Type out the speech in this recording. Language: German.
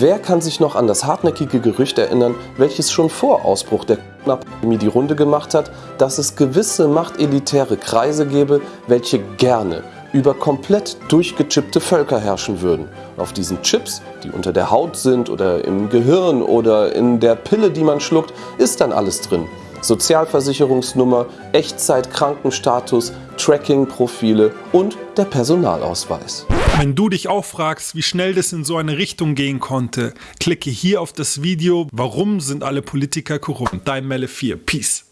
Wer kann sich noch an das hartnäckige Gerücht erinnern, welches schon vor Ausbruch der Pandemie die Runde gemacht hat, dass es gewisse machtelitäre Kreise gäbe, welche gerne über komplett durchgechippte Völker herrschen würden. Auf diesen Chips, die unter der Haut sind oder im Gehirn oder in der Pille, die man schluckt, ist dann alles drin. Sozialversicherungsnummer, Echtzeit-Krankenstatus, Tracking-Profile und der Personalausweis. Wenn du dich auch fragst, wie schnell das in so eine Richtung gehen konnte, klicke hier auf das Video Warum sind alle Politiker korrupt? Dein Melle 4. Peace.